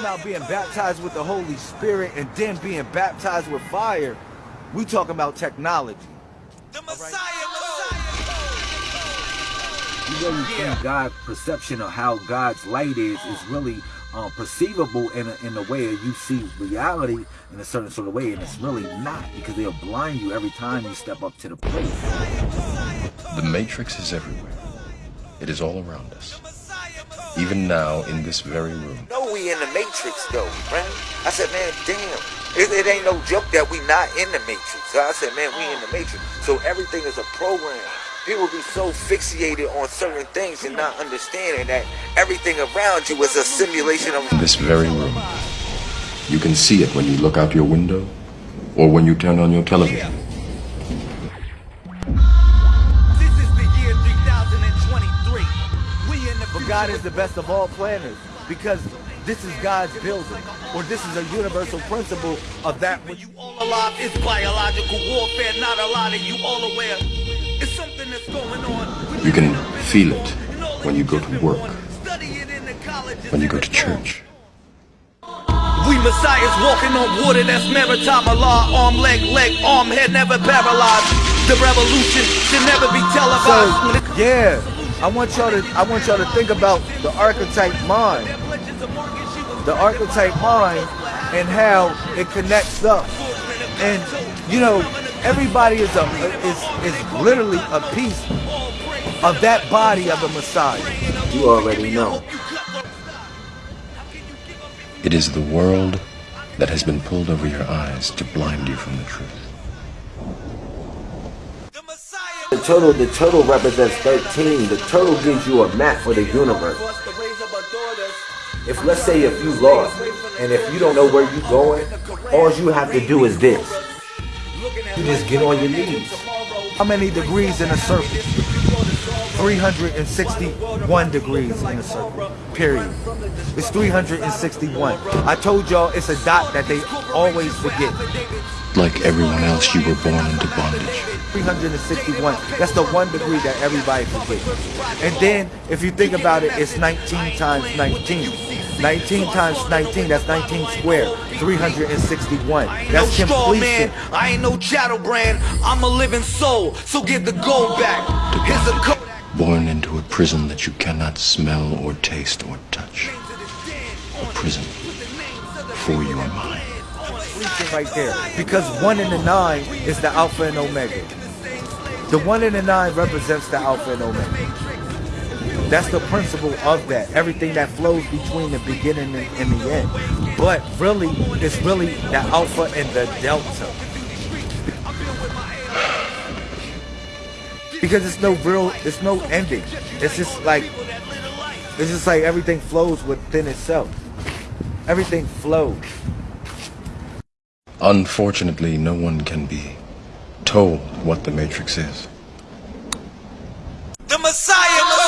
about being baptized with the Holy Spirit and then being baptized with fire, we talking about technology. The Messiah, Messiah, You really think God's perception of how God's light is is really um, perceivable in a, in a way you see reality in a certain sort of way, and it's really not because they'll blind you every time you step up to the plate. The Matrix is everywhere. It is all around us. Even now, in this very room. No, we in the Matrix though, man. I said, man, damn. It, it ain't no joke that we not in the Matrix. So I said, man, we in the Matrix. So everything is a program. People be so fixated on certain things and not understanding that everything around you is a simulation of this very room. You can see it when you look out your window or when you turn on your television. This is the year 3023. We in the But God is the best of all planners because this is God's building, or this is a universal principle of that which you all alive. It's biological warfare, not a lot of you all aware. It's something that's going on. You can feel it when you go to work, Study in the colleges. when you go to church. We messiahs walking on water that's maritime Allah Arm, leg, leg, arm, head never paralyzed The revolution should never be televised So yeah, I want y'all to I want y'all to think about the archetype mind, the archetype mind, and how it connects up. And you know, everybody is a is is literally a piece of that body of the Messiah. You already know. It is the world that has been pulled over your eyes to blind you from the truth. The Messiah The turtle, the turtle represents 13. The turtle gives you a map for the universe. If let's say if you lost and if you don't know where you're going, all you have to do is this. You just get on your knees. How many degrees in a circle? 361 degrees in a circle. Period. It's 361. I told y'all it's a dot that they always forget. Like everyone else, you were born into bondage. 361. That's the one degree that everybody forgets. And then, if you think about it, it's 19 times 19. 19 times 19, that's 19 square. 361. That's no straw completion. man, I ain't no chattel brand. I'm a living soul, so get the gold back. Here's a code. Born into a prison that you cannot smell or taste or touch. A prison for your mind. completion right there. Because one in the nine is the Alpha and Omega. The one in the nine represents the Alpha and Omega. That's the principle of that. Everything that flows between the beginning and, and the end. But really, it's really the Alpha and the Delta. Because it's no real, it's no ending. It's just like, it's just like everything flows within itself. Everything flows. Unfortunately, no one can be told what the Matrix is. The Messiah